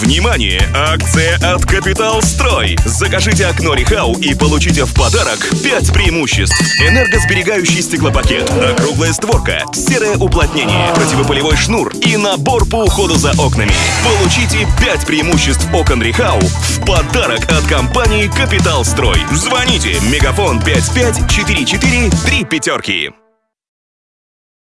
Внимание! Акция от Капитал Строй. Закажите окно Рихау и получите в подарок 5 преимуществ. Энергосберегающий стеклопакет, округлая створка, серое уплотнение, противопылевой шнур и набор по уходу за окнами. Получите 5 преимуществ окон Рихау в подарок от компании Капитал Строй. Звоните Мегафон 55443 пятерки.